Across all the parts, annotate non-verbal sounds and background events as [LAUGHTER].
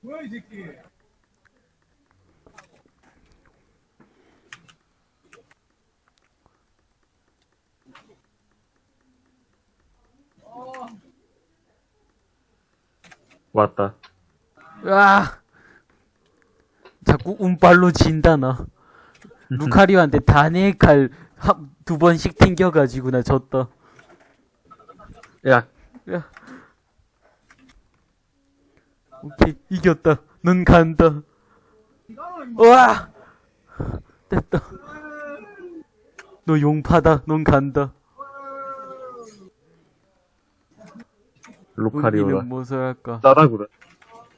뭐야 이 새끼 왔다. 으아! 자꾸 운빨로 진다, 나. [LAUGHS] 루카리오한테 다네칼 두 번씩 튕겨가지고 나 졌다. 야, 야. 오케이, 이겼다. 넌 간다. 우와! 됐다. 너 용파다. 넌 간다. 루카리오가 우리는 무엇을 할까? 싸다구다.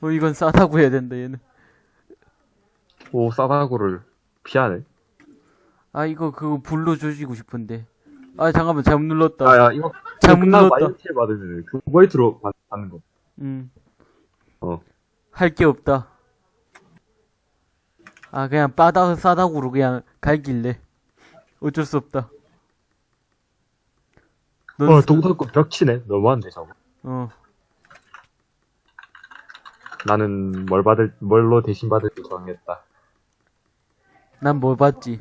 어, 이건 싸다고 해야 된다, 얘는. 오, 싸다구를 피하네. 아, 이거 그거 불로 조지고 싶은데. 아, 잠깐만, 잘못 눌렀다. 아, 야, 이거 잘못 눌렀다. 마이너티를 받으면 그 포인트로 받- 받는 거. 음. 어. 할 게 없다. 아, 그냥 바닥 싸다구로 그냥 갈길래. 어쩔 수 없다. 넌, 어, 쓰- 동사고 벽 치네. 너무한데, 저거. 어, 나는 뭘 받을, 뭘로 대신 받을지 정했다. 난뭘 봤지?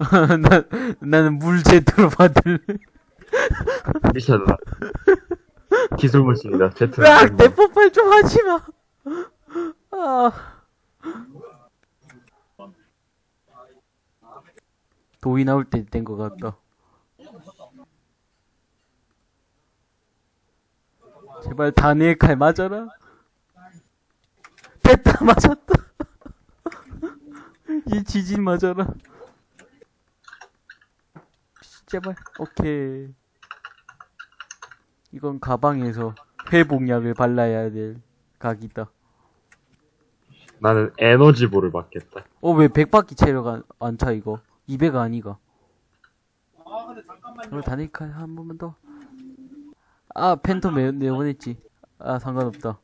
[LAUGHS] 난, 나는 물 제트로 받을래. 미쳤나. 기술물입니다. 제트. 으악! 내 뽀빨 좀 하지 마! 아. 도이 나올 때 된 것 같다. 제발 다니엘 칼 맞아라. 됐다, 맞았다. [LAUGHS] 이 지진 맞아라. 제발, 오케이. 이건 가방에서 회복약을 발라야 될 각이다. 나는 에너지볼을 받겠다. 어, 왜 100바퀴 체력 안, 안 차, 이거? 200 아니가? 아 근데 잠깐만요 그럼 다니칼 한 번만 더. 아, 팬텀 내, 내보냈지. 아, 상관없다.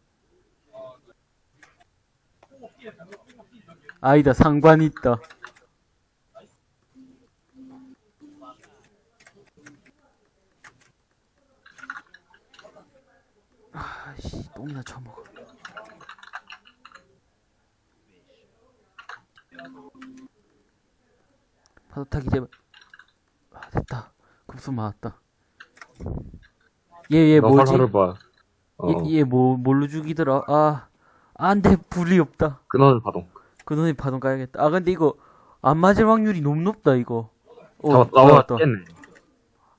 아니다, 상관 있다. 아 씨, 똥이나 쳐먹어. 파도 타기 제발. 아, 됐다. 급수 맞았다. 얘, 얘너 뭐지? 봐. 어, 얘, 얘 뭐, 뭘로 죽이더라? 아, 안 돼, 불이 없다. 끊어는 파동. 그놈이 파동 까야겠다. 아, 근데 이거, 안 맞을 확률이 너무 높다, 이거. 어, 나, 나왔다.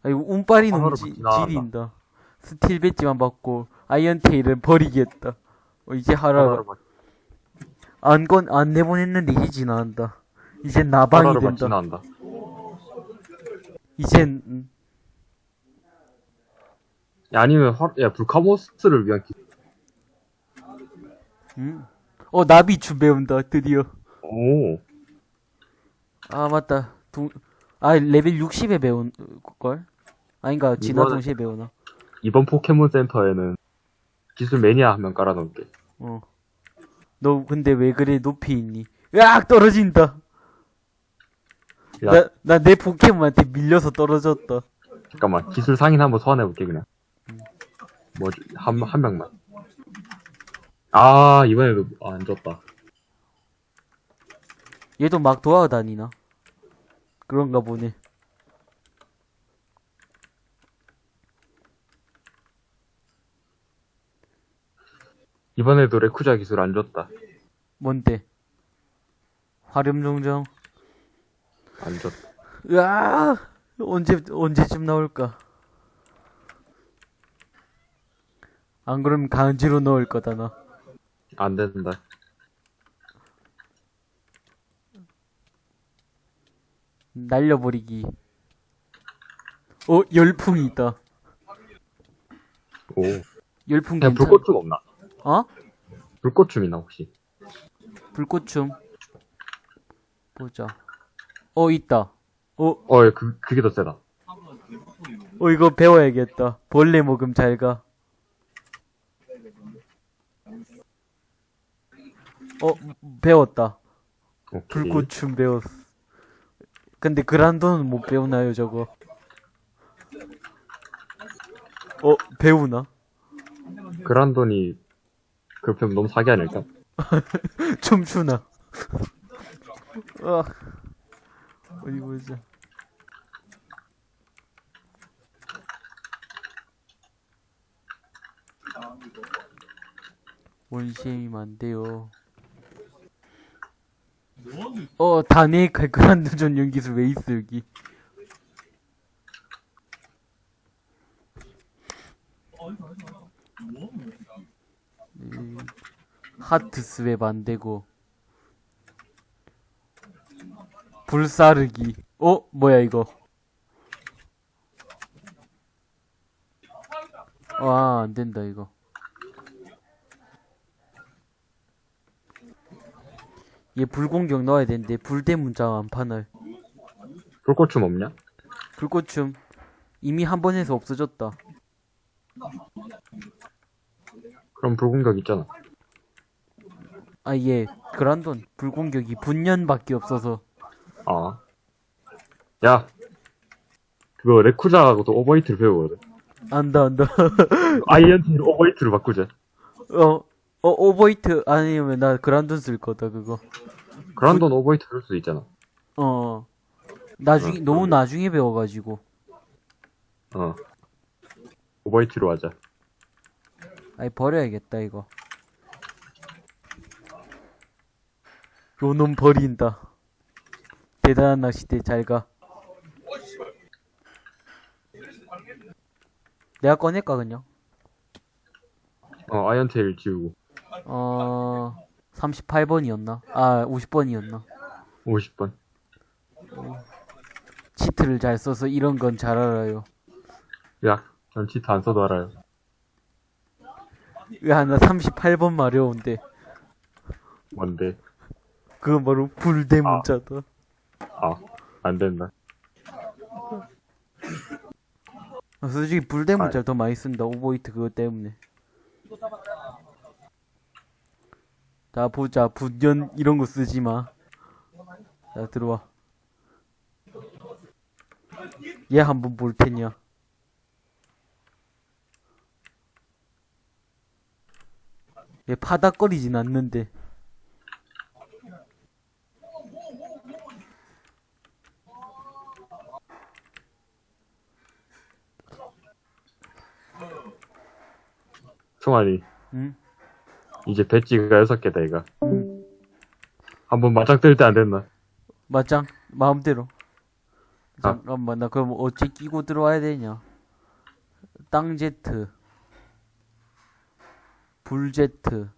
아, 이거 운빨이 너무 지. 지린다. 스틸 배지만 받고, 아이언 테일은 버리겠다. 어, 이제. 하루로 막, 안 건, 안 내보냈는데 이제 지나간다. 이젠 나방이 된다. 지나간다. 이젠, 음, 야, 아니면, 화, 야, 불카모스를 위한 기, 음. 어, 나비추 배운다, 드디어. 오. 아, 맞다. 동, 아, 레벨 60에 배운, 걸? 아닌가, 이거는- 동시에 배우나? 이번 포켓몬 센터에는 기술 매니아 한 명 깔아놓을게. 어. 너 근데 왜 그래 높이 있니? 으악 떨어진다. 야, 나나 내 포켓몬한테 밀려서 떨어졌다. 잠깐만. 기술 상인 한번 소환해 볼게, 그냥. 뭐지, 한, 한 명만. 아, 이번에도 안 줬다. 얘도 막 돌아다니나? 그런가 보네. 이번에도 레쿠자 기술 안 줬다. 뭔데? 화렴종정. 안 줬다. 으아 언제 언제쯤 나올까? 안 그러면 강지로 넣을 거다 나. 안 된다. 날려버리기. 어 열풍이 있다. 오. 열풍 괜찮? 불꽃춤 없나? 어? 불꽃춤 있나, 혹시? 불꽃춤. 보자. 어, 있다. 어, 어, 그, 그게 더 세다. 어, 이거 배워야겠다. 벌레 먹음 잘 가. 어, 배웠다. 오케이. 불꽃춤 배웠어. 근데 그란도는 못 배우나요, 저거? 어, 배우나? 그란돈이 그렇게 하면 너무 사기 아닐까? 춤추나? 아, 어디 보자. 원시엠이면 안 돼요. 어, 다네 칼그란드 전용 기술 왜 있어, 여기? 음, 하트 스웹 안 되고. 불사르기. 어? 뭐야, 이거? 와, 안 된다, 이거. 얘 불공격 넣어야 되는데, 불대 문자가 안 파날. 불꽃춤 없냐? 불꽃춤. 이미 한 번 해서 없어졌다. 그럼 불공격 있잖아. 아, 얘, 그란돈. 불공격이 분연밖에 없어서. 아. 야. 그거 레쿠자하고도 Overheat를 배우거든. 안다, 안다. [LAUGHS] Iron Tail을 Overheat로 바꾸자. 어, 어, Overheat 아니면 나 그란돈 쓸 거다, 그거. 그란돈 Overheat 할 수도 있잖아. 어. 나중에, 어, 너무. 나중에 배워가지고. 어. 오버히트로 하자. 아이, 버려야겠다, 이거. 요놈 버린다. 대단한 낚시대 잘 가. 내가 꺼낼까, 그냥? 어, 아이언테일 지우고. 어, 38번이었나? 아, 50번이었나? 50번. 치트를 잘 써서 이런 건 잘 알아요. 야, 전 치트 안 써도 알아요. 야, 나 38번 마려운데. 뭔데? 그건 바로 불대 문자다. 아, 안 된다. 아, 솔직히 불대 문자를 더 많이 쓴다. 오버히트 그거 때문에. 자, 보자. 분연 이런 거 쓰지 마. 자, 들어와. 얘 한번 볼 테냐. 얘 파닥거리진 않는데. 총알이. 응? 이제 배지가 여섯 개다, 이가. 응. 한번 맞짱 뜰 때 안 됐나? 맞짱 마음대로 아. 잠깐만 나 그럼 어찌 끼고 들어와야 되냐 땅제트 불제트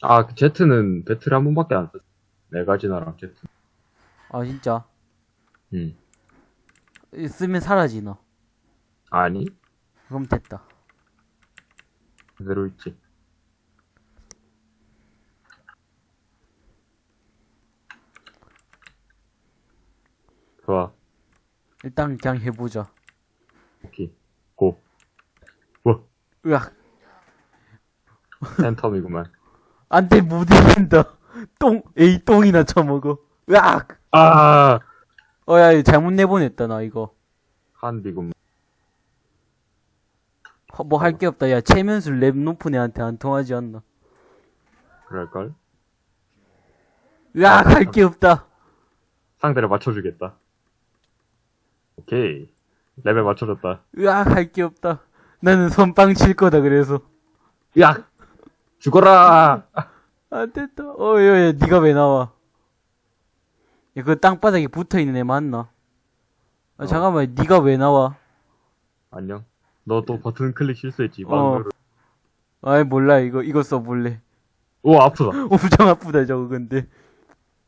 아, 그 제트는 배틀 한 번밖에 안 썼어. 네 가지나랑 제트. 아 진짜 응. 이 쓰면 사라지나 아니? 그럼 됐다 그대로 있지. 좋아. 일단 그냥 해보자 오케이. 고. 뭐, 으악 팬텀이구만. 안 돼 못 이긴다 똥 에이 똥이나 쳐먹어 으악 아! 어야 이거 잘못 내보냈다 나 이거 한비구만. 뭐할 게 없다 야 최면술 랩 높은 애한테 안 통하지 않나 그럴걸? 으악 할 게 없다 상대를 맞춰주겠다. 오케이. 레벨 맞춰줬다. 으악 할 게 없다 나는 선빵 칠 거다 그래서 야! 죽어라! 안 됐다. 어, 야, 야, 니가 왜 나와? 야, 그 땅바닥에 붙어 있는 애 맞나? 아, 어. 잠깐만, 니가 왜 나와? 안녕. 너 또 버튼 클릭 실수했지. 어. 아이, 몰라, 이거, 이거 써볼래. 오, 아프다. [LAUGHS] 엄청 아프다, 저거, 근데.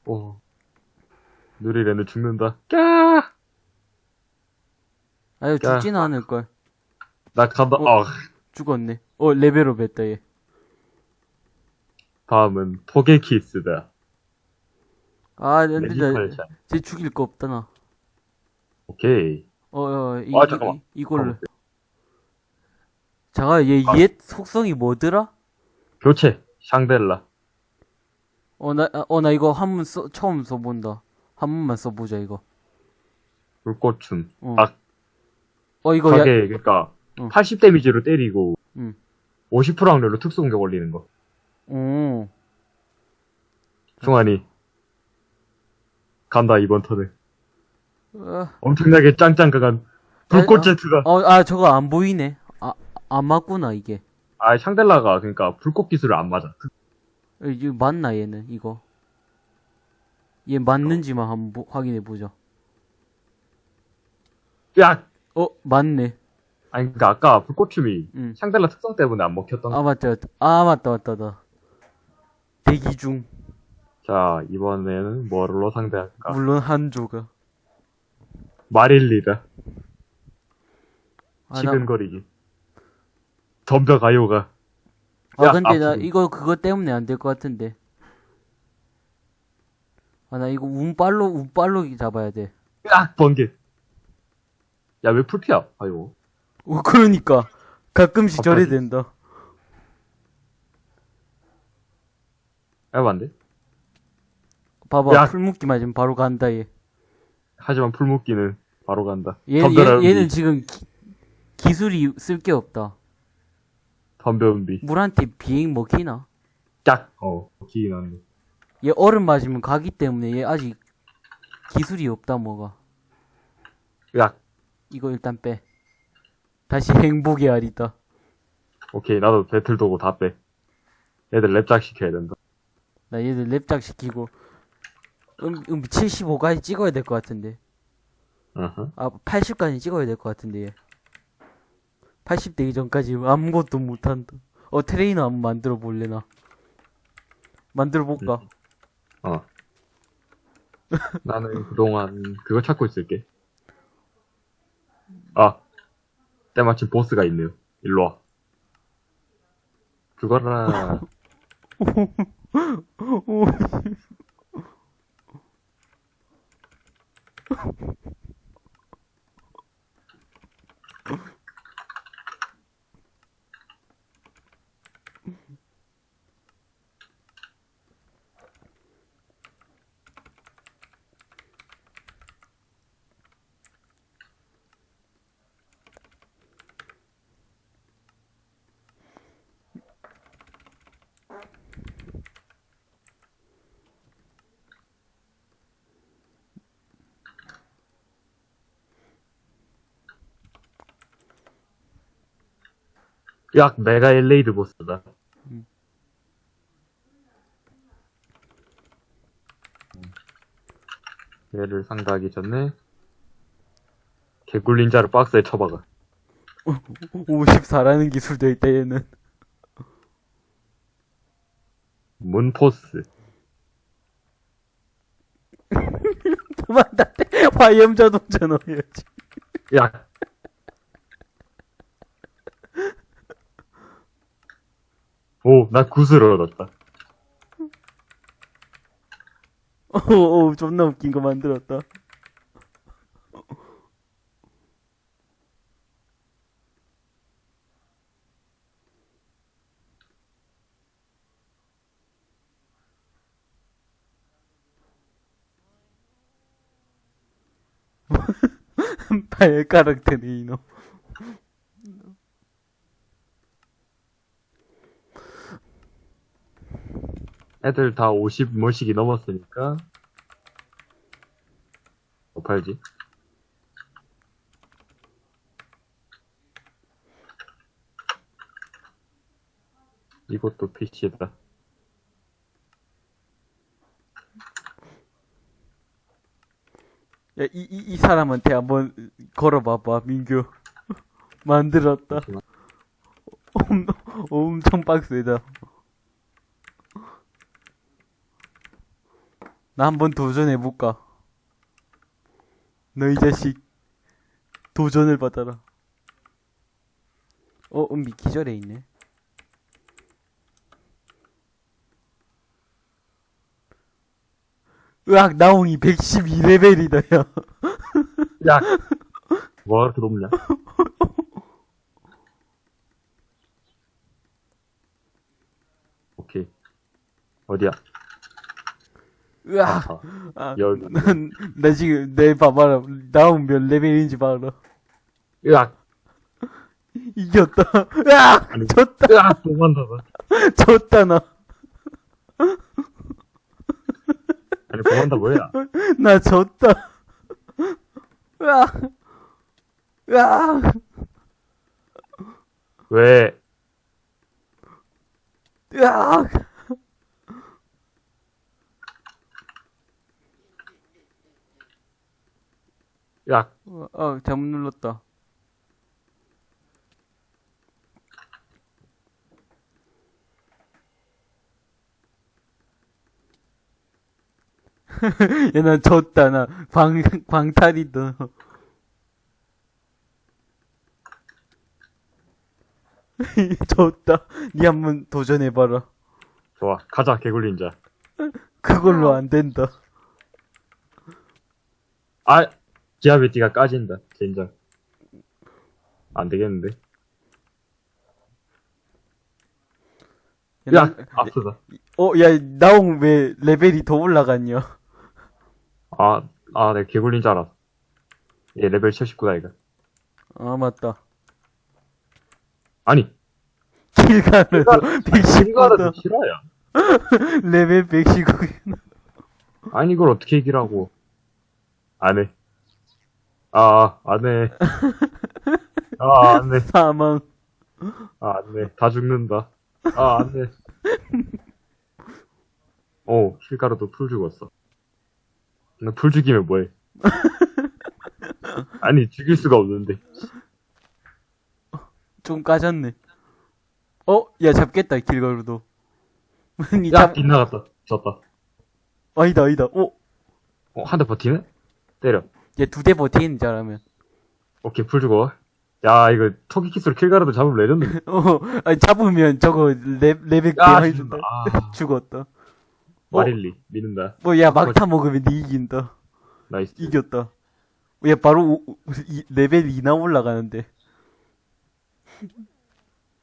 오. 누리레는 죽는다. 까! 아유, 죽진 않을걸. 나 간다. 어. 어. 죽었네. 어, 레벨업 했다, 얘. 다음은 토게키스다. 아, 안 된다. Magical Shine. 쟤 죽일 거 없다, 나. 오케이. 어, 어, 이, 아, 잠깐만. 이, 이 걸로. 잠깐, 얘, 아. 옛 속성이 뭐더라? 교체. 샹델라. 어, 나, 아, 어, 나 이거 한 번 써, 처음 써본다. 한 번만 써보자, 이거. 불꽃춤. 어. 아, 어, 이거, 야, 그니까, 어. 80 데미지로 때리고, 음. 50% 확률로 특수 공격 올리는 거. 오. 승환이. 간다, 이번 턴에. 어, 엄청나게 짱짱 강한 불꽃 어? 제트가. 어, 아, 저거 안 보이네. 아, 안 맞구나, 이게. 아, 샹델라가, 그니까, 불꽃 기술을 안 맞아. 어, 이거 맞나, 얘는, 이거. 얘 맞는지만 한번 보- 확인해 보자. 야! 어, 맞네. 아니, 그니까, 아까 불꽃춤이, 응. 샹델라 특성 때문에 안 먹혔던 거. 아, 맞다, 맞다. 아, 맞다, 맞다, 맞다. 대기 중. 자, 이번에는 뭐로 상대할까? 물론 한조가. 마릴리다. 아, 나. 덤벼 가요가. 아, 야, 근데 나 앞으로. 이거 그것 때문에 안 될 것 같은데. 아, 나 이거 운빨로, 운빨로 잡아야 돼. 야! 번개. 야, 왜 풀피야? 아이고. 어, 그러니까. 가끔씩 갑자기. 된다. 해봐, 안 돼? 봐봐, 야. 풀묶기 맞으면 바로 간다, 얘. 하지만 풀묶기는 바로 간다. 얘, 덤벼라, 얘, 얘는. 지금 기, 술이 쓸 게 없다. 덤벼, 은비. 물한테 비행 먹히나? 짝! 어, 기이 나네. 얘 얼음 맞으면 가기 때문에 얘 아직 기술이 없다, 뭐가. 야! 이거 일단 빼. 다시 [LAUGHS] 행복의 알이다. 오케이, 나도 배틀 도구 다 빼. 얘들 랩작 시켜야 된다. 나 얘들 랩작 시키고, 음, 음, 75까지 찍어야 될 것 같은데. 어허. 아, 80까지 찍어야 될 것 같은데, 얘. 80 되기 전까지 아무것도 못한다. 어, 트레이너 한번 만들어 볼래, 나. 만들어 볼까? 어. 나는 그동안 그거 찾고 있을게. 아. 때마침 보스가 있네요. 일로 와. 죽어라. [LAUGHS] 약 메가 엘레이드 보스다. 얘를 상대하기 전에 개굴린자를 박스에 쳐박아. 54라는 기술도 있다, 얘는. 문포스. 도망다 화염 자동차 넣어야지. 야. 오, 나 구슬을 얻었다. 오, 오, 존나 웃긴 거 만들었다. [LAUGHS] 발가락 트레이너. 애들 다 50 뭐씩이 넘었으니까. 뭐 팔지? 이것도 PC다. 야, 이, 이, 이 사람한테 한번 걸어봐봐, 민규. [LAUGHS] 만들었다. 엄, 엄청 빡세다. 나 한번 도전해볼까? 너 이 자식, 도전을 받아라. 어, 은비 기절해 있네. 으악, 나옹이 112레벨이다, 야. [LAUGHS] 야! 뭐가 그렇게 높냐? 오케이. 어디야? 으악! 아, 아, 열. 나 지금, 내 봐봐라. 나온 몇 레벨인지 봐라. 으악! 이겼다. 으악! 아니, 졌다. 으악! 도망다다. 졌다, 나. 아니, 도망다 뭐야? 나 졌다. 으악! 으악! 왜? 으악! 으악! 어, 잘못 눌렀다. [LAUGHS] 야, 나 졌다, 나. 광, 광탈이다. [LAUGHS] 졌다. 니 한번 도전해봐라. 좋아. 가자, 개굴린자. 그걸로 안 된다. 아! 디아베티가 까진다. 젠장. 안 되겠는데. 야, 으악! 아프다. 어, 야, 나옹 왜 레벨이 더 올라갔냐? 아, 아, 내가 개굴린 줄 알았어. 얘 레벨 79다, 이거. 아, 맞다. 아니, 길가는 이거라도 119다. 싫어야. 레벨 119. 아니, 이걸 어떻게 이기라고. 안 해. 아, 안 해. 아, 안 해. [LAUGHS] 사망. 아, 안 해. 다 죽는다. 아, 안 해. 오, 실가루도 풀 죽었어. 나풀 죽이면 뭐해? [LAUGHS] 아니, 죽일 수가 없는데. 좀 까졌네. 어? 야, 잡겠다, 길가루도. [LAUGHS] 니 야, 잡, 빗나갔다. 졌다. 아니다, 아니다. 어? 어, 한 대 버티네? 때려. 야, 두대 버티는 잘하면. 오케이, 풀 죽어. 야, 이거 토끼 키스로 킬가루도 잡으면 레전드. [LAUGHS] 어, 아니, 잡으면 저거 레, 레벨 야, 대하이 죽는다. 준다. 아, [LAUGHS] 죽었다. 마릴리. 믿는다. 뭐, 야, 막타 먹으면 니 이긴다. 나이스. 이겼다. 야, 바로 오- 오- 이- 레벨 2나 올라가는데.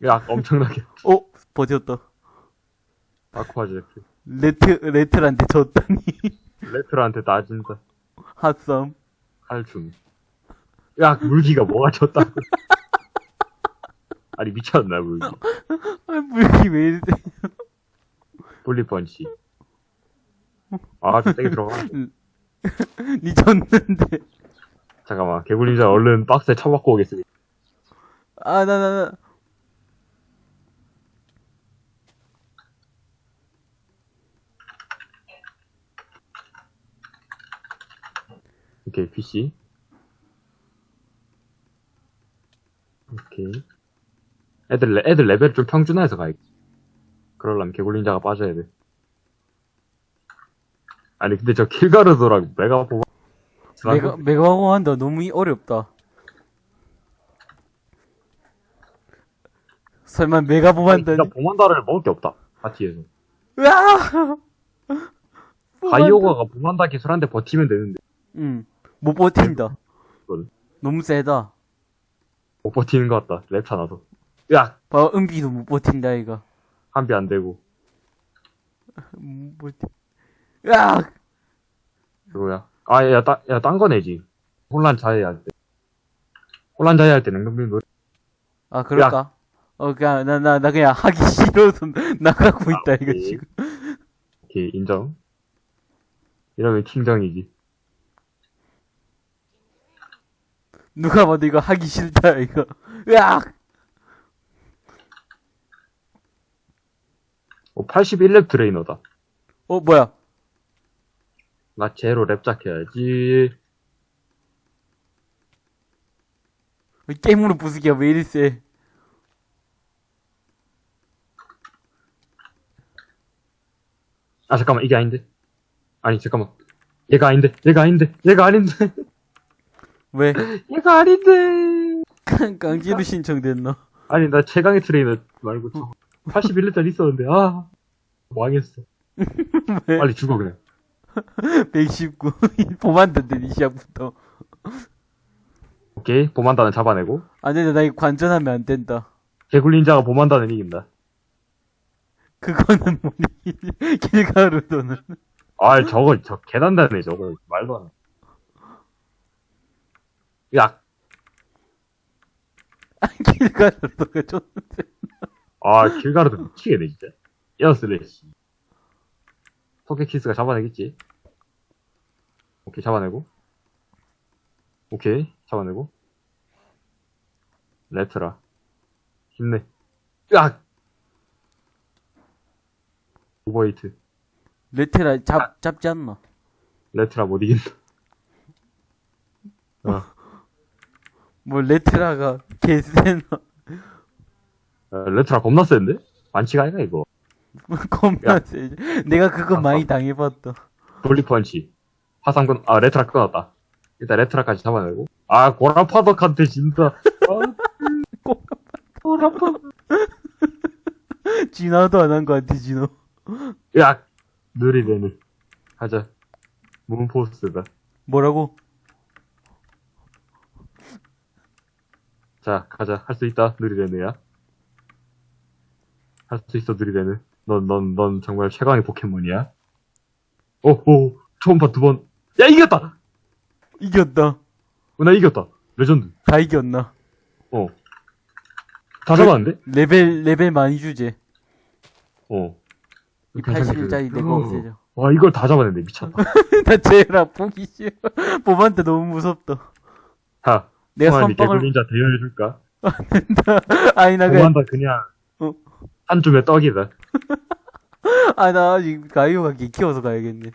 야, 엄청나게. [LAUGHS] 어? 버텼다. 아쿠아제트. 레트, 레트한테 졌다니. 레트로한테 따진다. 핫썸. 칼춤. 야, 물기가 뭐가 졌다고. [LAUGHS] 아니, 미쳤나, 물기. 아, 물기 왜 이래. 볼리펀치. 아, 좀 세게 들어가. [LAUGHS] 니 졌는데. 잠깐만, 개굴린자 얼른 박스에 쳐박고 오겠습니다. 아, 나, 나, 나. 오케이, PC. 오케이. 애들, 레- 애들 레벨 좀 평준화해서 가야겠 그러려면 개굴린자가 빠져야 돼. 아니, 근데 저 킬가르도랑 메가 보마. 메가, 메가공 한다. 너무 이- 어렵다. 설마 메가bom 한다니? 진짜 보만다를 먹을 게 없다. 파티에서. 으아! 바이오가가 보만다 기술한테 버티면 되는데. 응. 못 버틴다. 이거는. 너무 세다. 못 버티는 것 같다. 랩차 나도. 야! 봐, 은비도 못 버틴다, 이거. 한비 안 되고. 못 버티. 으악! 그거야. 아, 야, 따, 야, 딴 거 내지. 혼란 자해 할 때. 혼란 자해 할때 냉동빈 노래. 아, 그럴까? 어, 그냥, 나, 나, 나 그냥 하기 싫어서 [LAUGHS] 나가고 있다, 이거 오케이. 지금. 오케이, 인정. 이러면 킹정이지. 누가 봐도 이거 하기 싫다, 이거. 으악! 어, 81렙 트레이너다. 어, 뭐야? 나 제로 랩작 해야지. 게임으로 부수기가 왜 이리 세? 아, 잠깐만, 이게 아닌데? 아니, 잠깐만. 얘가 아닌데, 얘가 아닌데, 얘가 아닌데, [LAUGHS] 왜? 얘가 아닌데. 강- [LAUGHS] 강제로 신청됐나? 아니, 나 최강의 트레이너 말고 저 81렙짜리 있었는데, 아. 망했어. [LAUGHS] 왜? 빨리 죽어, 그냥. 119. 보만단데, 니 시작부터. 오케이, 보만다는 잡아내고. 안 된다, 나 이거 관전하면 안 된다. 개굴린자가 보만다는 이긴다. 그거는 뭐니? 길가루도는. [LAUGHS] 아, 저거, 저 계단다네, 저거. 말도 안 해. 야, 길 가졌다가 줬는데. 아, 길가루도 미치겠네, 진짜. 에어슬래시. 토끼키스가 잡아내겠지? 오케이, 잡아내고. 오케이, 잡아내고. 레트라. 힘내. 으악! 오버히트. 레테라 잡, 잡지 않나? 레트라 못 이긴다. 어, 뭐, 레테라가 [LAUGHS] 개세나. 어, 레트라 겁나 센데? 반치가 아니가, 이거. [LAUGHS] 겁나 야. 세. 내가 그거 아, 많이 아. 당해봤다. 돌리펀치. 화상 끊, 아, 레트라 끊었다. 일단 레트라까지 잡아내고. 아, 고라파덕한테 진다. 아, [LAUGHS] 고라파. 진화도 안 한 거 같아, 진호. 야! 느리대는. 가자. 문포스다. 뭐라고? 자, 가자. 할 수 있다, 느리대는야. 할 수 있어, 느리대는. 넌, 넌, 넌 정말 최강의 포켓몬이야. 오, 오, 처음 봐, 두 번. 야, 이겼다! 이겼다. 어, 나 이겼다. 레전드. 다 이겼나? 어. 다 잡았는데? 레벨, 레벨 많이 주제. 어. 이 괜찮게 81짜리 내가 어. 없애줘. 와, 이걸 다 잡아냈네. 미쳤다. [LAUGHS] 나 쟤라 보기 싫어. 보만다 너무 무섭다. 자, 내가 성환이 선빵을- 개굴린자 대여해줄까? [LAUGHS] 아니, 나 그, 고만다 그냥, 어. 한 줌의 떡이다. [LAUGHS] 아, 나 아직 가이오가 개 키워서 가야겠네.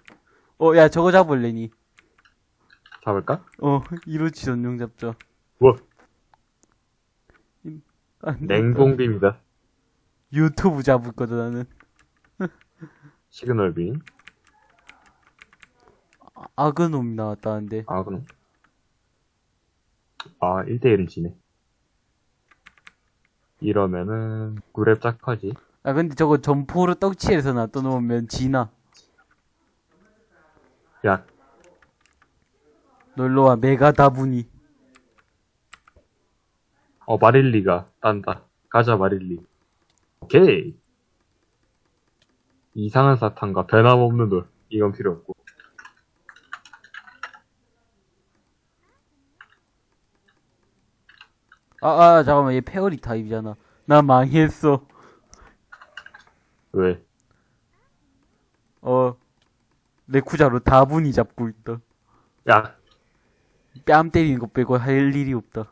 어, 야, 저거 잡을래니. 잡을까? 어, 이로치 전용 잡자. 뭐. 냉동빔이다. 유튜브 잡을 거다, 나는. 시그널빔. 아, 아그놈이 나왔다는데. 아, 그럼. 아, 1대1은 지네. 이러면은, 구랩 짝하지. 아, 근데 저거 점포로 떡치에서 놔둬놓으면 지나. 야, 놀러와, 메가 다분이. 어, 마릴리가 딴다. 가자, 마릴리. 오케이. 이상한 사탕과 변함없는 돌. 이건 필요 없고. 아, 아, 잠깐만, 얘 페어리 타입이잖아. 나 망했어. 왜? 어, 레쿠자로 다분히 잡고 있다. 야, 뺨 때리는 거 빼고 할 일이 없다.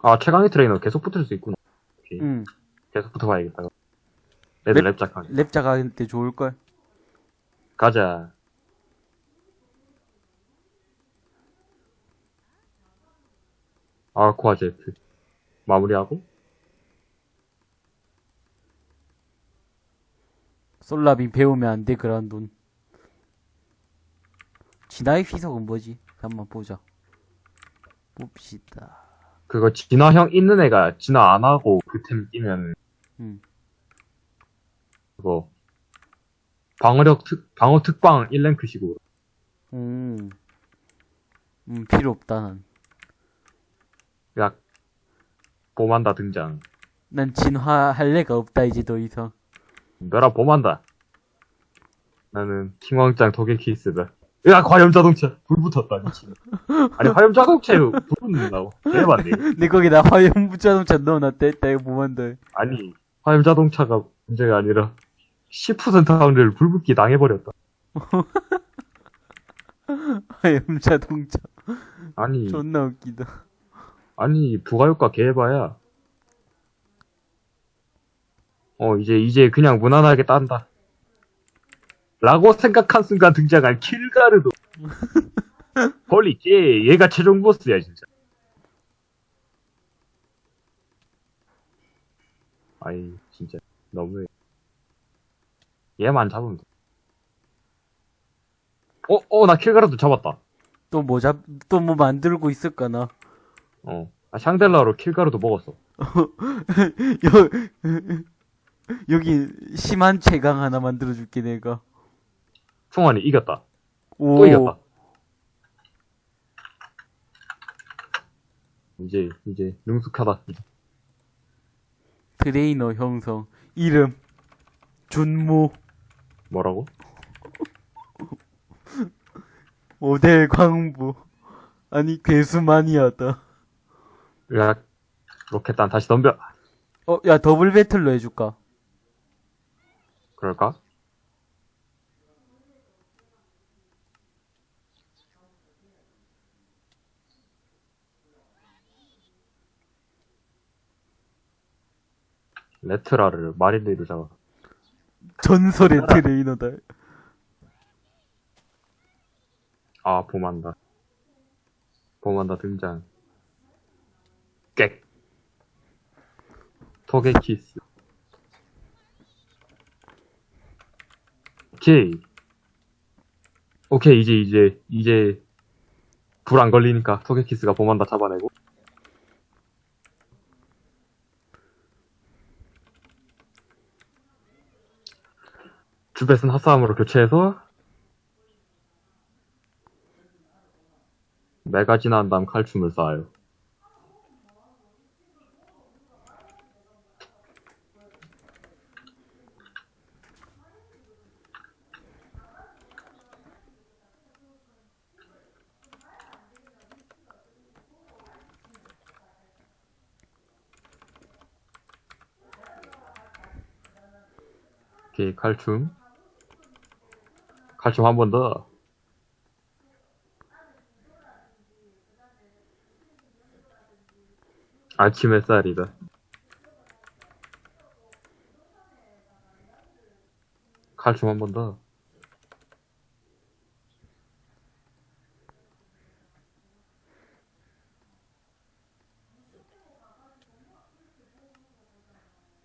아, 최강의 트레이너 계속 붙을 수 있구나. 오케이. 응. 계속 붙어봐야겠다. 레드 랩- 랩 짝하기. 랩자가 할때 좋을걸? 가자. 아쿠아 제트. 마무리하고. 솔라빔 배우면 안 돼, 그란돌. 진화의 휘석은 뭐지? 한번 보자. 봅시다. 그거 진화형 있는 애가 진화 안 하고 그 템 끼면 음. 그거 방어력 특 방어 특방 1랭크식으로 음. 음, 필요 없다, 난. 약 봄한다 등장. 난 진화할 애가 없다, 이제 더 이상. 너라 봄한다. 나는 킹왕짱 토게키스다. 야 과염 자동차 불 붙었다 미친. 아니 화염 자동차에 불 붙는다고. 개반데. 내 거기다 화염 자동차 넣어놨다 했다, 이거 뭐만다. 아니 화염 자동차가 문제가 아니라 10% 확률 불붙기 당해버렸다. [LAUGHS] 화염 자동차. 아니 존나 웃기다. 아니 부가효과 개해봐야 어 이제 이제 그냥 무난하게 딴다 라고 생각한 순간 등장한 킬가르도 [LAUGHS] 헐리 쟤 얘가 최종 보스야 진짜 아이 진짜 너무해 얘만 잡으면 돼 어, 어, 나 킬가르도 잡았다. 또 뭐 잡, 또 뭐 만들고 있을까 나. 어. 아, 샹델라로 킬가르도 먹었어. [LAUGHS] 여, 여기 심한 최강 하나 만들어줄게, 내가. 총알이 이겼다. 오. 또 이겼다. 이제 이제 능숙하다. 트레이너 형성 이름 준무 뭐라고? [LAUGHS] 모델 광부 아니 괴수만이었다. 야 로켓단 다시 덤벼. 어야 더블 배틀로 해줄까? 그럴까? 레트라를 마린데이로 잡아. 전설의 트레이너다. 아, 봄한다. 봄한다 등장. 객. 톡의 키스. 오케이. 오케이, 이제, 이제, 이제, 불 안 걸리니까 톡의 키스가 봄한다 잡아내고. 주벳은 핫싸움으로 교체해서 메가 지난 다음 칼춤을 쌓아요. 오케이, 칼춤. 칼춤 한번 더. 아침 햇살이다. 칼춤 한 번 더.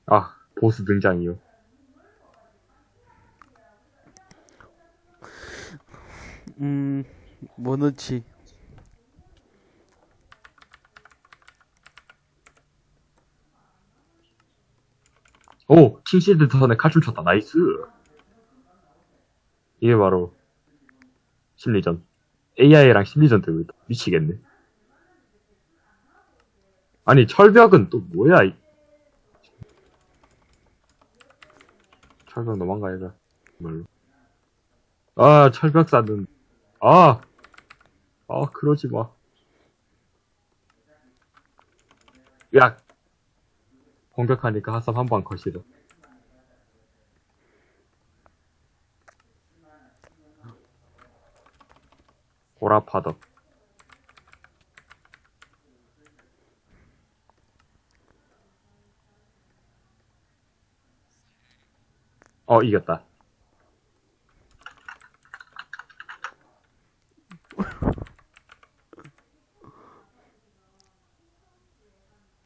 아, 보스 등장이요. 음, 뭐 넣지? 오! 킹실드 턴에 칼춤 췄다. 나이스! 이게 바로, 심리전. AI랑 심리전 되고 있다. 미치겠네. 아니, 철벽은 또 뭐야, 이. 철벽 너만가 얘가. 정말로. 아, 철벽 쌓는. 아! 아, 그러지 마. 야! 공격하니까 핫삼 한방 컷이다. 고라파덕. 어, 이겼다.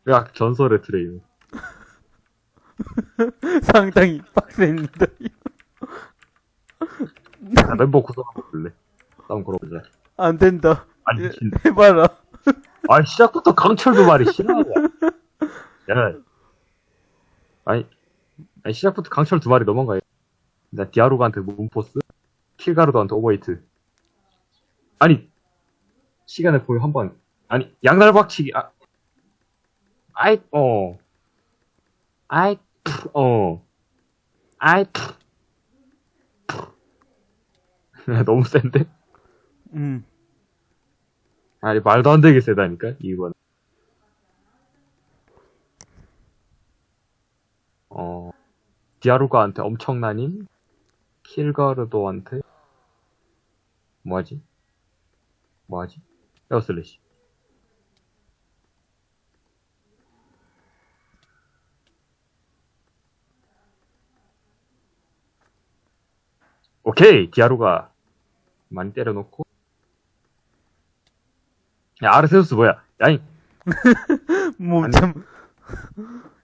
야, 전설의 트레이너. [LAUGHS] 상당히 빡셉니다. 자, 멤버 구성 한번 볼래? 싸움 걸어보자. 안 된다. 아니, 예, 미친. 해봐라. 아니, 시작부터 강철도 말이 싫어하냐. 야. 아니, 아니, 시작부터 강철 두 마리 넘어가요. 나 디아로가한테 문포스, 킬가르도한테 오버히트. 아니, 시간을 보여 한 번. 아니, 양날박치기, 아. 아이, 어. 아이, 푸, 어. 아이. [LAUGHS] 너무 센데? 음, 아니, 말도 안 되게 세다니까, 이번. 어, 디아루가한테 엄청난 힘? 킬가르도한테? 뭐하지? 뭐하지? 에어슬래시. 오케이! 디아루가 많이 때려놓고. 야, 아르세우스 뭐야? 야잉! [LAUGHS] 뭐, 아니. 참.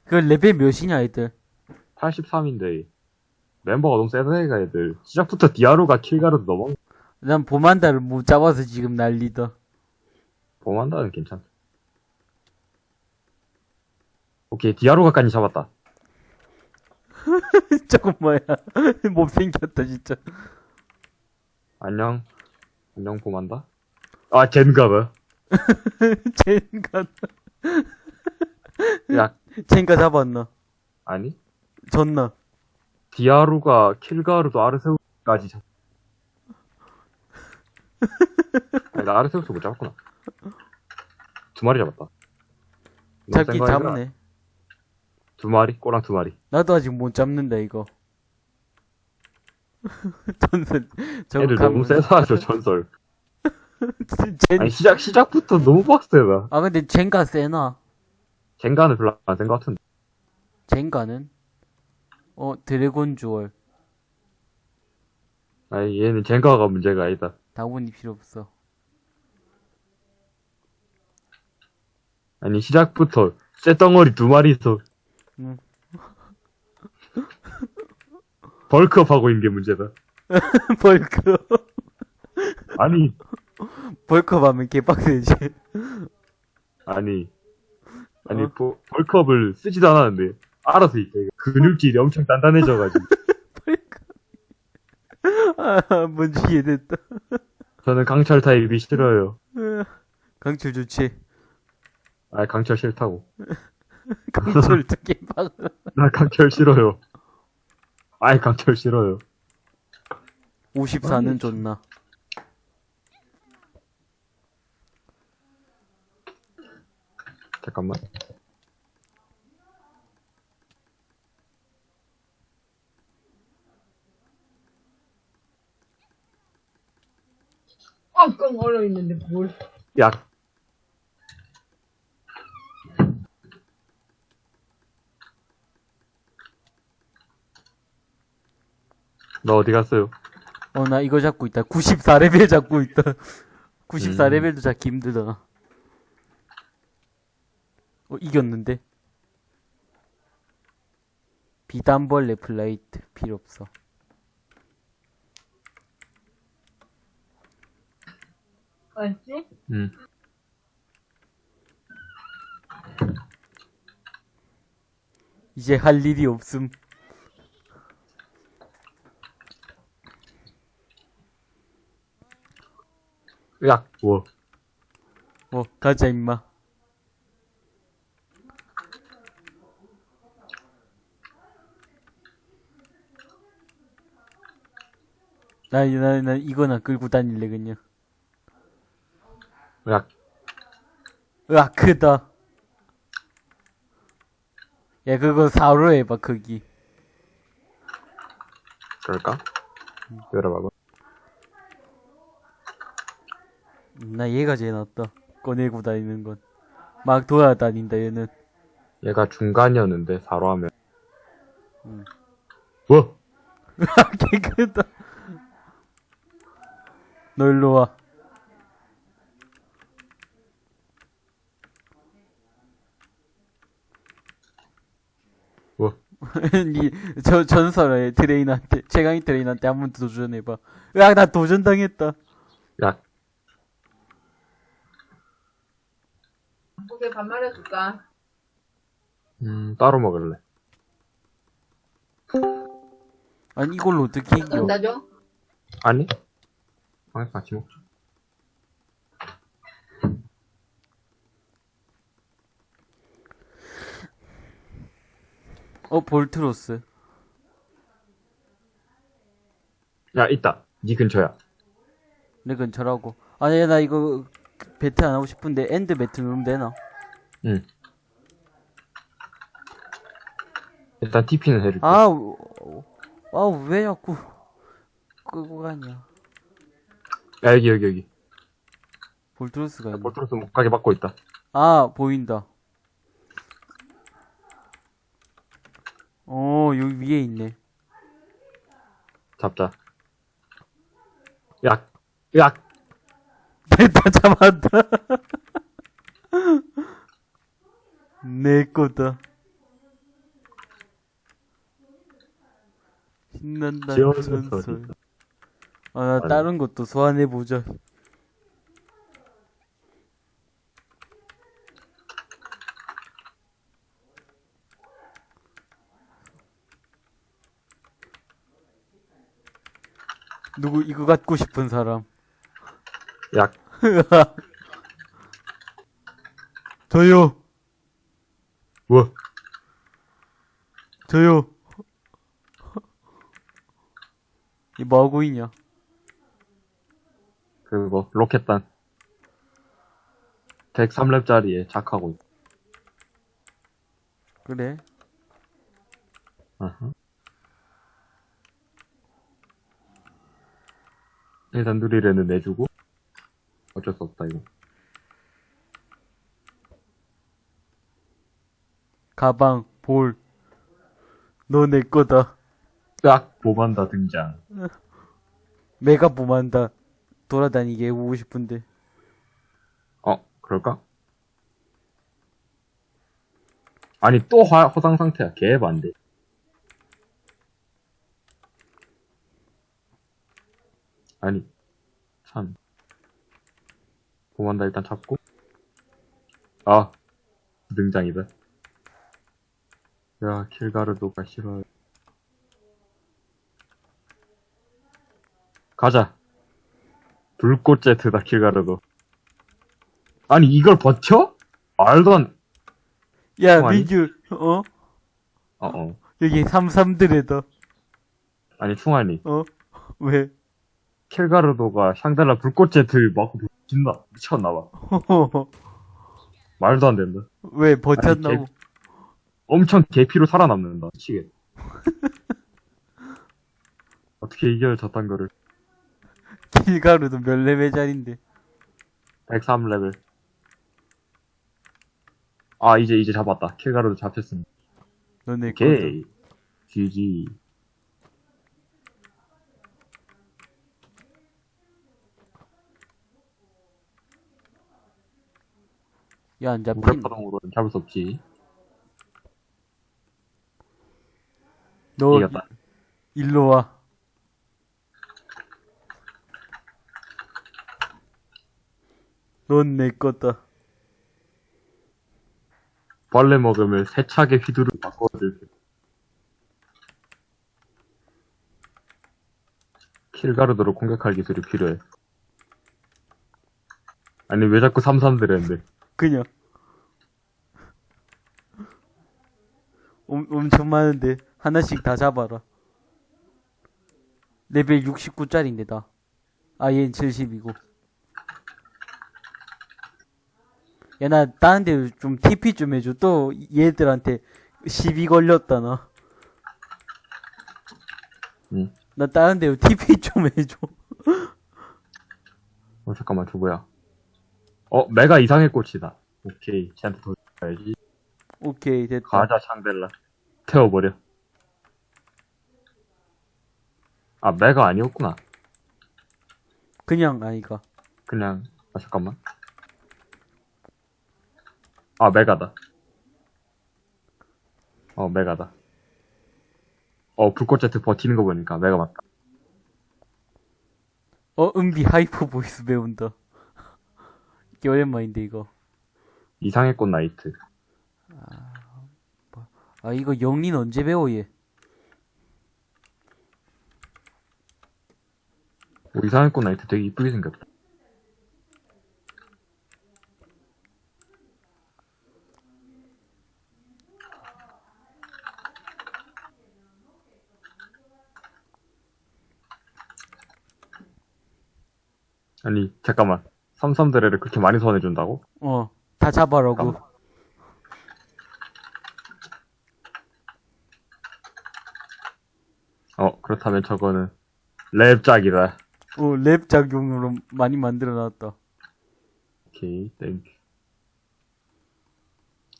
그 레벨 몇이냐, 애들? 83인데 멤버가 너무 세다니까 애들 시작부터 디아루가 킬가르도 넘어 난 보만다를 못 잡아서 지금 난리다. 보만다는 괜찮다 오케이 디아루가까지 잡았다 [LAUGHS] 저건 뭐야. [LAUGHS] 못생겼다, 진짜. 안녕 안녕 범한다 아 젠가 봐 [LAUGHS] 젠가, 야, 젠가 잡았나? 아니? 졌나? 디아루가 킬가루도 아르세우스까지 잡. 아니, 나 아르세우스 못 잡았구나. 두 마리 잡았다. 아니야? 잡네. 두 마리? 꼬랑 두 마리. 나도 아직 못 잡는다, 이거. [LAUGHS] 전선, 저거 애들 너무 세서 하죠, 전설. [LAUGHS] 젠, 아니, 시작, 시작부터 너무 빡세다. 나. 아, 근데 젠가 세나? 젠가는 별로 안 센 것 같은데. 젠가는? 어, 드래곤 주얼. 아니, 얘는 젠가가 문제가 아니다. 다운이 필요 없어. 아니, 시작부터 쇠덩어리 두 마리 있어. 응. [LAUGHS] 벌크업 하고 있는 게 문제다. [LAUGHS] 벌크. 아니, 벌크업 하면 개빡세지. 아니, 아니, 어? 버- 벌크업을 쓰지도 않았는데, 알아서 이렇게 근육질이 엄청 단단해져가지고, [LAUGHS] 아, 뭔지 이해됐다. 저는 강철 타입이 싫어요. 강철 좋지. 아, 강철 싫다고. [LAUGHS] 강철 특히 막. [LAUGHS] 나 강철 싫어요. 아이, 강철 싫어요. 54는 좋나. 잠깐만. 엉엉 얼어 있는데 뭘? 약. 너 어디 갔어요? 어, 나 이거 잡고 있다. 94레벨 잡고 있다. [LAUGHS] 음. 94레벨도 잡기 힘들다. 어, 이겼는데? 비단벌레 플레이트 필요 없어. 알지? 응. 이제 할 일이 없음. 약. 뭐. 어, 가자, 임마. 나, 나, 나 이거나 끌고 다닐래, 그냥. 약. 으악, 크다. 야, 그거 4로 해봐, 크기. 그럴까? 열어봐봐. 나 얘가 제일 낫다. 꺼내고 다니는 건. 막 돌아다닌다, 얘는. 얘가 중간이었는데, 4로 하면. 음. 뭐? [LAUGHS] 개 크다. 너 일로 와. 뭐? [LAUGHS] 니, 저, 전설의 트레이너한테, 최강희 트레이너한테 한 번 도전해봐. 으악, 나 도전 당했다. 약. 오케이 밥 말해 줄까? 음, 따로 먹을래. 아니, 이걸로 어떻게 이겨? 나죠? 아니? 아니, 같이 먹자. 어, 볼트로스. 야, 있다. 니 근처야. 내 근처라고. 아니, 나 이거, 배틀 안 하고 싶은데, end battle 누르면 되나? 응. 일단 TP는 해줄게. 아, 우- 아, 왜 자꾸, 끄고 가냐. 야, 여기, 여기, 여기. 볼트로스가 있네. 볼트로스 못 가게 막고 있다. 아, 보인다. 어, 여기 위에 있네. 잡자. 약. 약. [LAUGHS] 다 잡았다. 내 거다. 신난다, 전설. 아, 나. 다른 것도 소환해보자. 누구 이거 갖고 싶은 사람? 약. [LAUGHS] 저요, 뭐? 저요. 이 뭐하고 있냐? 그거, 로켓단. 103렙짜리에 작하고 있 그래. 어허. 일단 누리레는 내주고. 어쩔 수 없다, 이거. 가방, 볼. 너 내 거다. 딱 보만다 등장. 메가 봄한다. 돌아다니게 해보고 싶은데. 어, 그럴까? 아니, 또 화, 허상 상태야. 개반대. 아니, 참. 보만다 일단 잡고. 아, 등장이다. 야, 킬가르도가 싫어. 가자. 불꽃 제트다, 킬가르도. 아니, 이걸 버텨? 말도 안, 야, 어, 아니? 민규, 어? 어, 어. 여기 삼삼드레다. 아니, 충환이. 어? 왜? 킬가르도가 샹달라 불꽃 제트 맞고 미친나, 미쳤나봐. [LAUGHS] 말도 안 된다. 왜 버텼나고? 아니, 엄청 개피로 살아남는다. 미치겠. [LAUGHS] 어떻게 이겨요, 저딴 거를. 길가루도 몇 레벨짜린데. 103레벨. 아, 이제, 이제 잡았다. 킬가르도 잡혔습니다. 너네. 오케이. GG. 야, 안 잡힌. 무력 파동으로는 잡을 수 없지. 너 이겼다. 일로 와. 넌 내 거다. 벌레 먹으면 세차게 휘두르 바꿔줄게. 킬가르도로 공격할 기술이 필요해. 아니, 왜 자꾸 삼삼들했는데. 그냥. 엄, 엄청 많은데 하나씩 다 잡아라. 레벨 69짜리인데 다. 아, 얘는 70이고. 야, 나 다른 데 좀 TP 좀 해줘. 또 얘들한테 시비 걸렸다, 나. 응. 나 다른 데 TP 좀 해줘. 어, 잠깐만, 저 뭐야. 어, 메가 이상의 꽃이다. 오케이, 쟤한테 더 줘야지. 오케이, 됐다. 가자, 샹델라. 태워버려. 아, 메가 아니었구나. 그냥 아이가. 그냥, 아, 잠깐만. 아, 메가다. 어, 메가다. 어, 불꽃 제트 버티는 거 보니까 메가 맞다. 어, 은비 hyper voice 배운다. [LAUGHS] 이게 오랜만인데, 이거. 이상해꽃 나이트. 아, 이거 역린 언제 배워, 얘? 오, 이상해꽃 나이트 되게 이쁘게 생겼다. 아니, 잠깐만. 삼삼드레를 그렇게 많이 소환해준다고? 어, 다 잡아라고. 잠깐만. 어, 그렇다면 저거는 렙작이다. 어, 렙작용으로 많이 만들어 놨다. 오케이, thank you.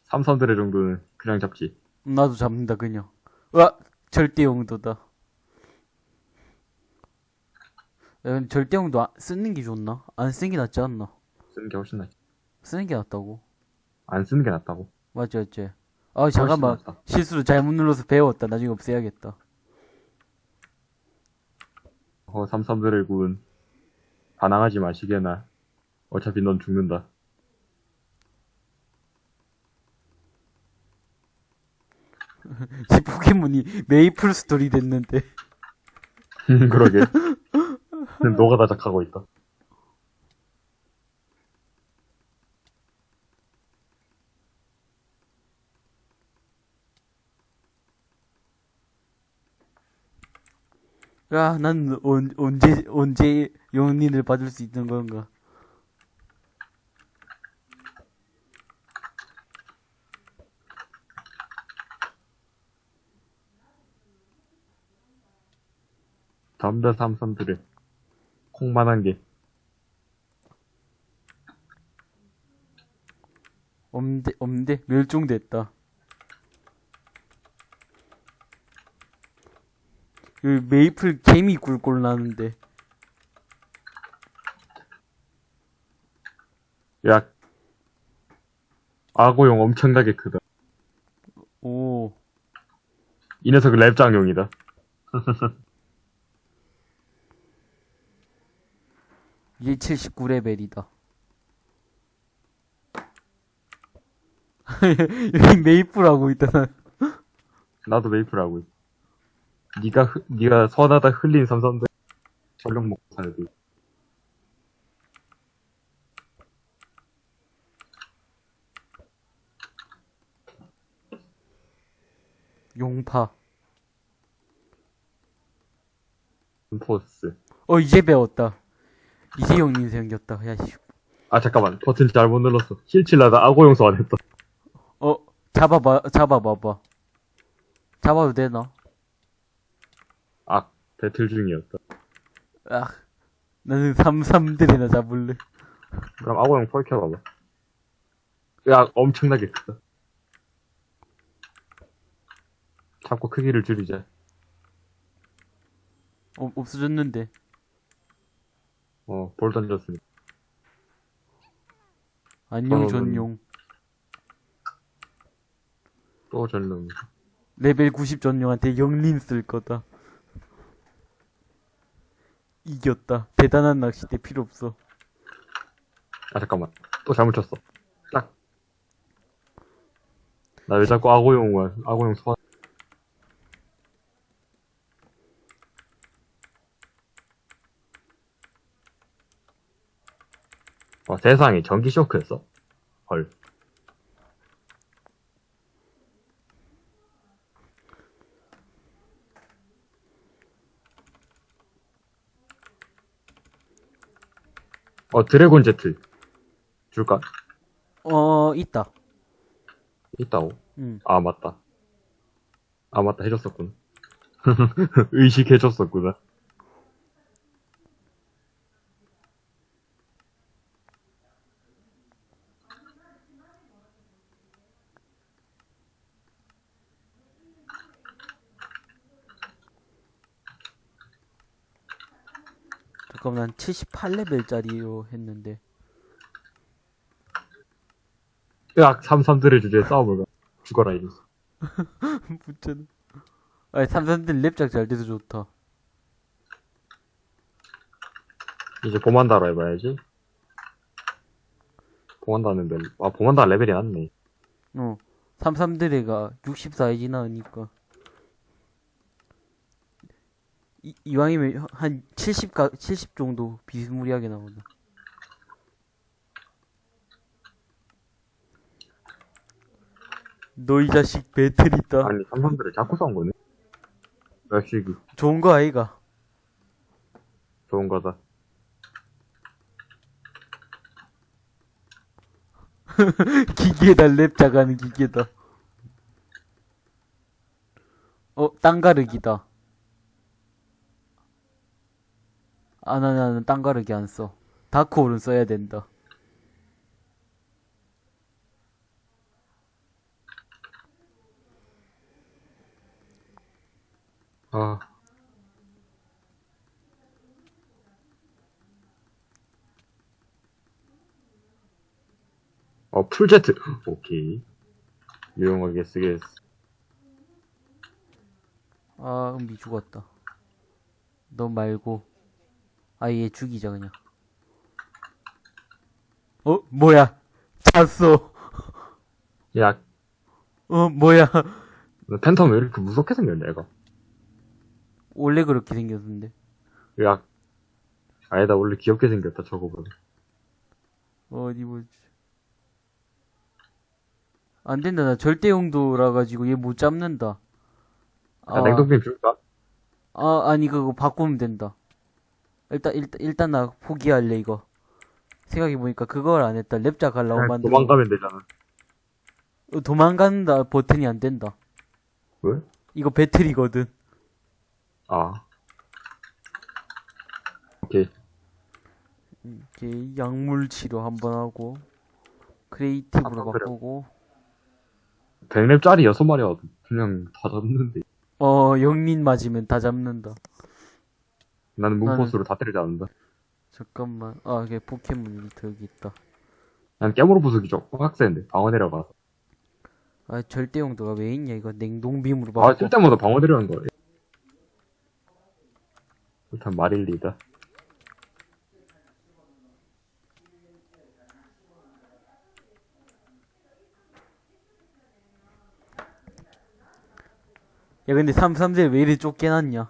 삼삼드레 정도는 그냥 잡지. 나도 잡는다, 그냥. 와, 절대 용도다. 절대 용도 아- 쓰는 게 좋나? 안 쓰는 게 낫지 않나? 쓰는 게 훨씬 낫지. 쓰는 게 낫다고. 안 쓰는 게 낫다고. 맞지, 맞지. 아, 잠깐만. 실수로 잘못 눌러서 배웠다. 나중에 없애야겠다. 어, 삼삼드레 군. 반항하지 마시게나. 어차피 넌 죽는다. [LAUGHS] 지 포켓몬이 메이플 스토리 됐는데. 그러게. 너가 다작하고 있다. 야, 난 언, 언제, 언제 영린을 받을 수 있는 건가? 담배 삼삼들의 콩만한 게. 엄대, 엄대, 멸종됐다. 여기 메이플 개미 꿀꿀 나는데. 야, 악어용 엄청나게 크다. 오, 이 녀석은 랩장용이다. [LAUGHS] 얘 79레벨이다. [LAUGHS] 여기 메이플 하고 있다, 나. 나도 메이플 하고 있어. 니가, 흐- 니가 선하다 흘린 삼삼들 전력 먹고 살고. 용파. 포스. 어, 이제 배웠다. 이제 영린 생겼다. 야, 씨. 아, 잠깐만. 버튼 잘못 눌렀어. 힐칠라다 악어용 소환했다. 어, 잡아봐, 잡아봐봐. 잡아도 되나? 아, 배틀 중이었다. 아, 나는 삼삼들이나 잡을래. 그럼 악어용 펄켜봐봐. 야, 엄청나게 크다. 자꾸 크기를 줄이자. 어, 없어졌는데. 어, 볼 던졌습니다. 안녕, 어, 전용. 또 전능. 레벨 90 전용한테 영린 쓸 거다. 이겼다. 대단한 낚싯대 필요 없어. 아, 잠깐만. 또 잘못 쳤어. 딱. 나 왜 자꾸 악어용을, 악어용 소환. 어, 세상에 전기 쇼크였어? 헐. 어, 드래곤 제트. 줄까? 어, 있다. 있다고? 응. 아, 맞다. 아, 맞다. 해줬었구나. [LAUGHS] 의식해줬었구나. 잠깐만, 난 78레벨짜리로 했는데. 으악, 삼삼들의 주제에 싸움을 가. 죽어라, 이랬어. 붙잖아. [LAUGHS] 아니, 삼삼들 랩작 잘 돼서 좋다. 이제 보만다로 해봐야지. 보만다는 멜, 아, 보만다 레벨이 낮네. 어. 삼삼들애가 64이 나으니까. 이, 이왕이면 한 70, 가, 70 정도 비스무리하게 나온다. 너 이 자식 배틀 있다. 아니, 삼삼들을 자꾸 싸운 거네. 역시, 그, 좋은 거 아이가? 좋은 거다. [LAUGHS] 기계다, 랩작 하는 기계다. 어, 땅가르기다. 아, 나, 나는 땅 가르기 안 써. 다크홀은 써야 된다. 아. 어, 풀제트. [LAUGHS] 오케이. 유용하게 쓰겠어. 아, 은비 죽었다. 너 말고. 아, 얘 죽이자, 그냥. 어, 뭐야. 잤어. 야, 어, 뭐야. 팬텀 왜 이렇게 무섭게 생겼냐, 얘가. 원래 그렇게 생겼는데. 야, 아니다, 원래 귀엽게 생겼다, 저거보다. 어디 보지. 안 된다, 나 절대 용도라 가지고 얘 못 잡는다. 야, 냉동빔 줄까? 아, 아니, 그거 바꾸면 된다. 일단, 일단, 일단 나 포기할래, 이거. 생각해보니까 그걸 안 했다. 하려고 그냥 만든. 도망가면 되잖아. 어, 도망간다 버튼이 안 된다. 왜? 이거 배틀이거든. 아. 오케이. 이게 약물 치료 한번 하고, creative로 아. 바꾸고, 100렙짜리 6마리가 그냥 다 잡는데. 어, 역린 맞으면 다 잡는다. 나는 문포스로 다 때리지 않는다. 잠깐만. 아, 이게 포켓몬이 여기 있다. 난 깨물어 부수기 좀 빡센데. 방어 내려가서. 아, 절대 용 도가 왜 있냐, 이거. 냉동빔으로 아, 바꿔. 쓸 때마다 방어 내려가는 거야. 일단 마릴리다. 야, 근데 33세 왜 이리 쫓겨났냐?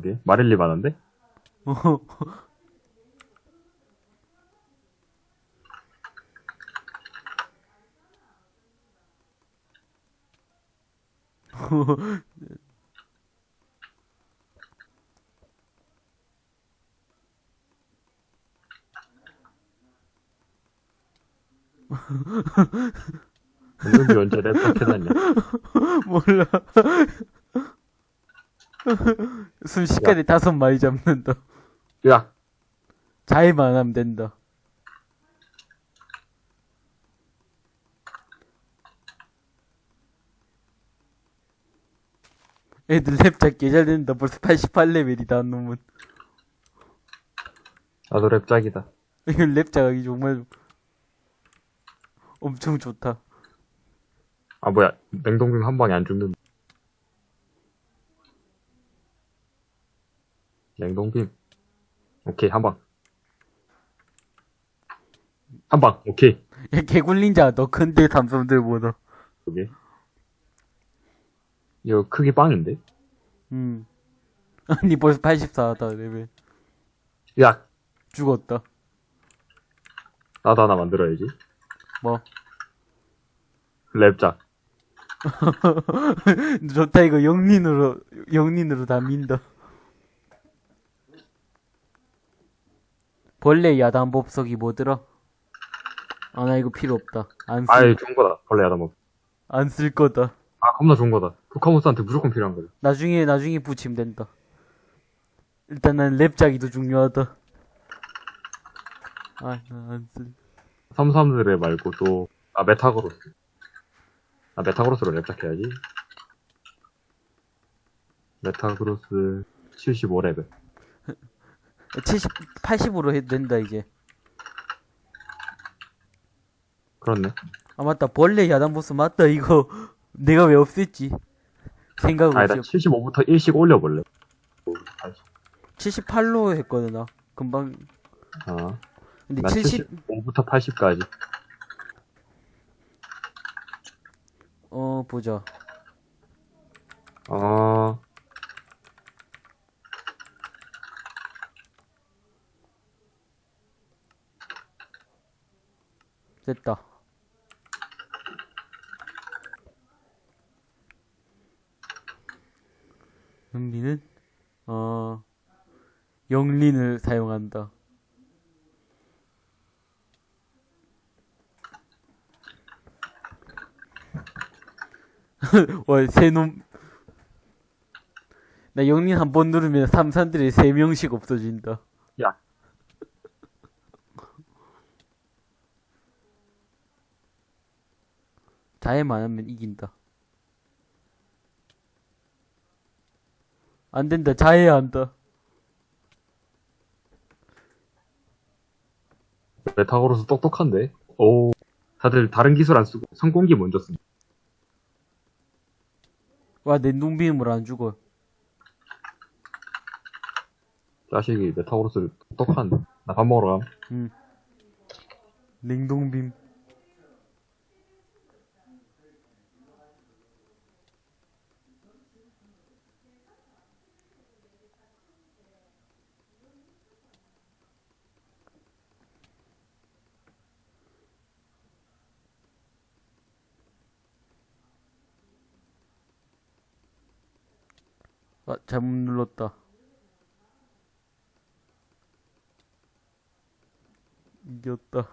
여기. 마릴리 많은데? 어. 은근히 언제 랩박 해놨냐. 몰라. 순식간에 다섯 마리 잡는다. 야! 잘만 하면 된다. 애들 랩작 개잘 된다. 벌써 88레벨이다, 놈은. 나도 랩짝이다. 이거 랩작 하기 정말 엄청 좋다. 아, 뭐야. 냉동빔 한 방에 안 죽는. 냉동빔. 오케이, 한 방. 한 방, 오케이. 야, 개굴린자 너 큰데 삼성들 보다. 여기. 이거 크기 빵인데? 음. [LAUGHS] 아니 벌써 84다 레벨. 야! 죽었다. 나도 하나 만들어야지. 뭐. 랩작. [LAUGHS] 좋다 이거 영린으로 영린으로 다 민다. 벌레 야단 법석이 뭐더라? 아 나 이거 필요 없다. 안 쓸, 아이, 좋은 거다. 벌레 야다 뭐. 안쓸 거다. 아, 겁나 좋은 거다. 포카몬스한테 무조건 필요한 거다. 나중에 나중에 붙이면 된다. 일단 난 렙작이 더 중요하다. 아, 안 쓸. 삼삼드레 말고 또, 아, 메타그로스. 아, 메타그로스로 렙작 해야지. 메타그로스 75레벨. 70, 80으로 해도 된다 이제. 그렇네. 아 맞다 벌레 야단 보스 맞다 이거 [LAUGHS] 내가 왜 없앴지? 생각 없이 75부터 1씩 올려볼래. 78로 했거든 나 금방 아, 근데 난70 75부터 80까지. 어 보자 어, 됐다. 영리는 어 영린을 사용한다. [LAUGHS] 와 새놈. 나 영린 한 번 누르면 삼산들이 세 명씩 없어진다 야. 자해만 하면 이긴다. 안 된다. 자해야 한다. 메타그로스 똑똑한데? 오, 다들 다른 기술 안 쓰고 선공기 먼저 쓴. 와, 냉동빔으로 안 죽어. 자식이 메타그로스를 똑똑한데. 나 밥 먹으러 감. 응. 냉동빔. 아, 잘못 눌렀다. 이겼다.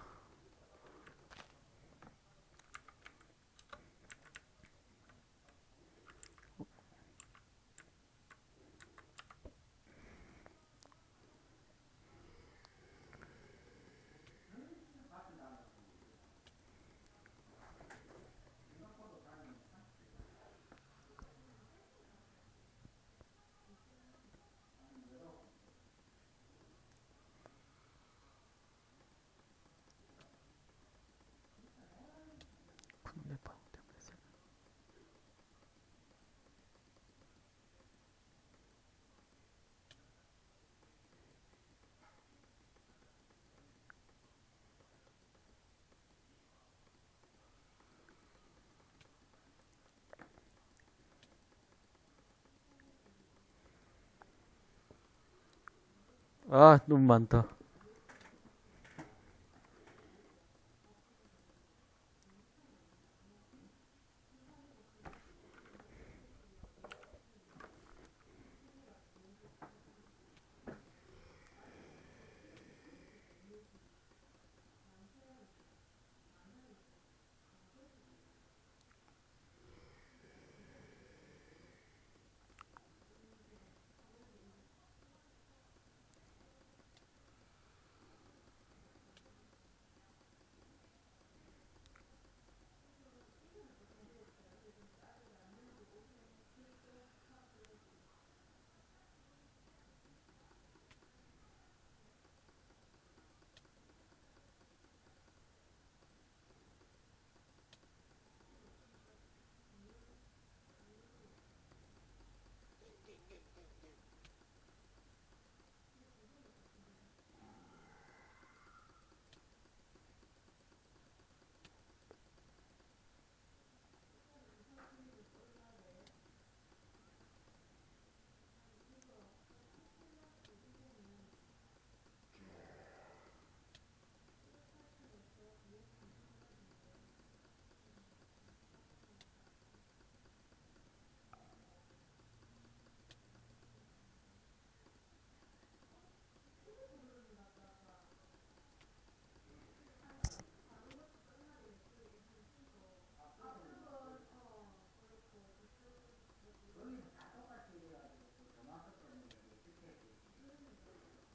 아, 너무 많다.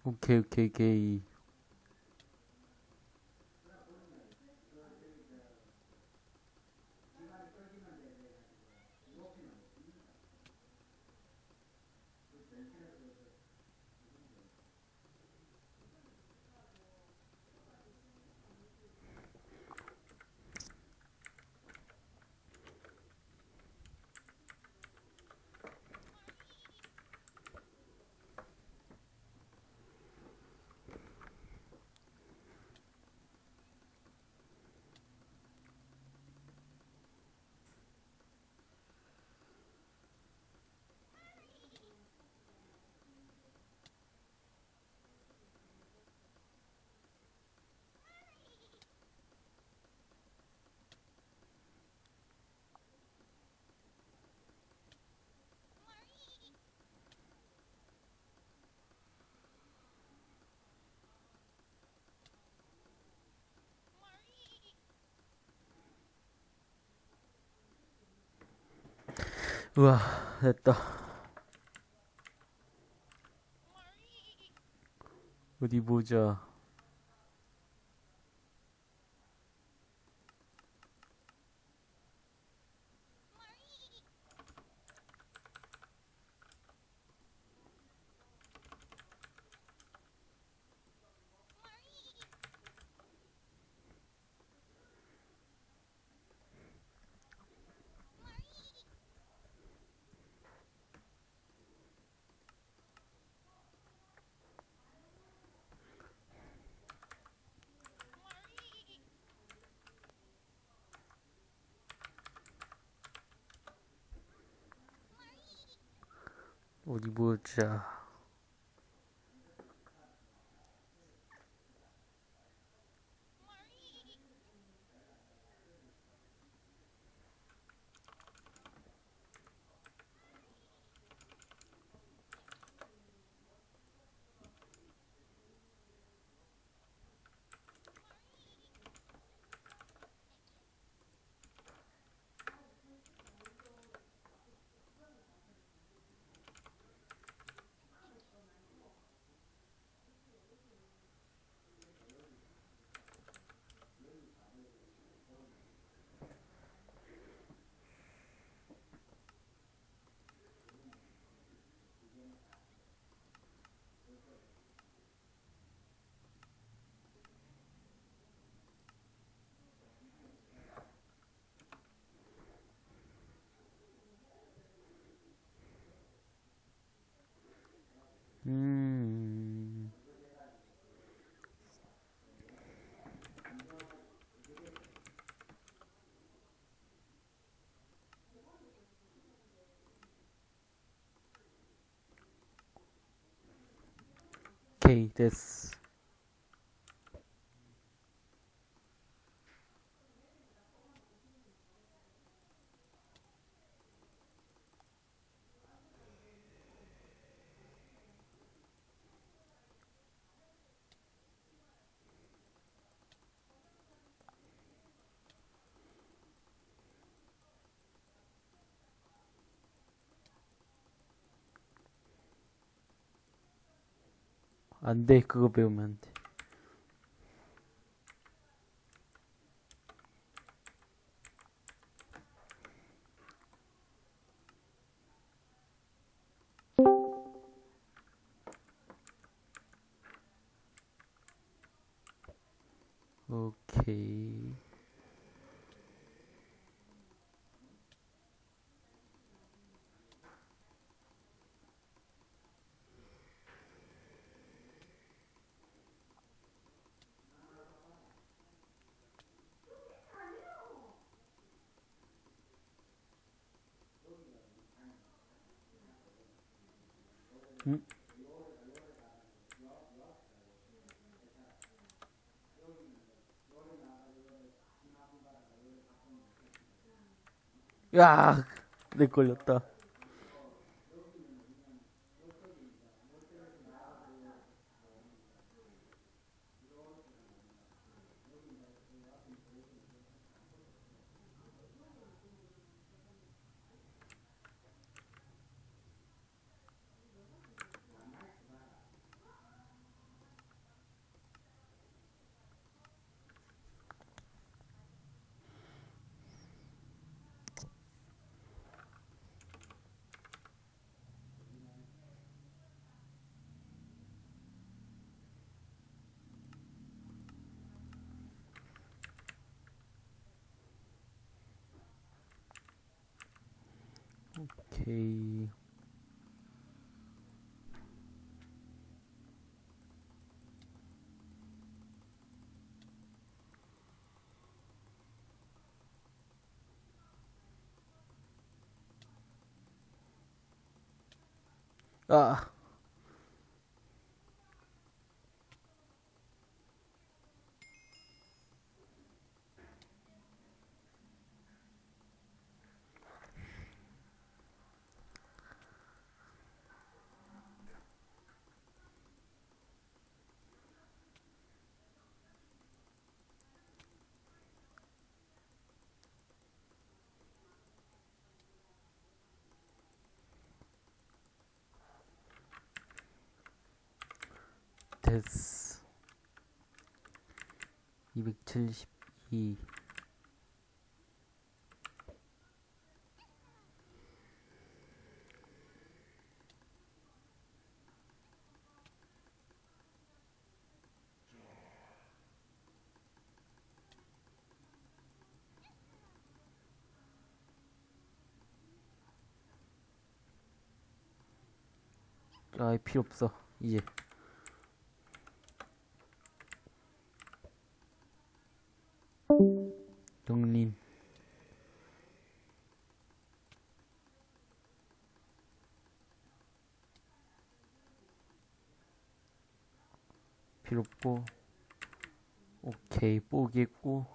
오케이, 오케이, 오케이. 우와, 됐다. 어디 보자. 어디 です。 안 돼, 그거 배우면 안 돼. 오케이. 야, 내 걸렸 다. 오 됐어. 272. 아, 필요 없어. 이제. 필요 없고 오케이 뽀겠고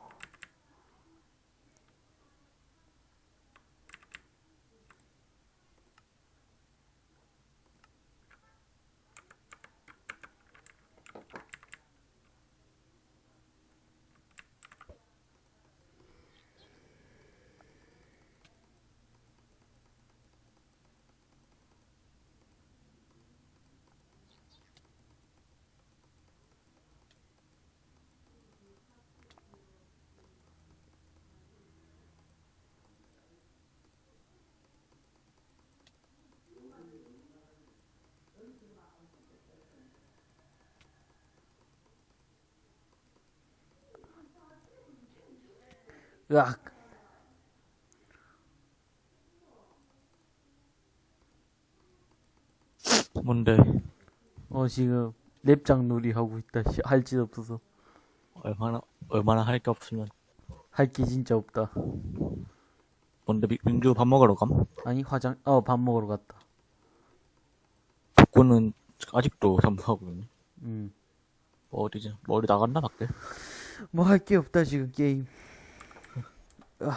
으악 뭔데? 어 지금 랩장 놀이 하고 있다 할 짓 없어서 얼마나 얼마나 할 게 없으면 할 게 진짜 없다 뭔데 미- 민주 밥 먹으러 감? 아니 화장 어 밥 먹으러 갔다 복구는 아직도 잠수하고 있네. 음. 뭐 어디지? 뭐 어디 나갔나 밖에? 뭐 할 게 없다 지금 게임.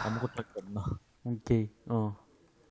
아무것도 할 게 없나? 오케이. 어.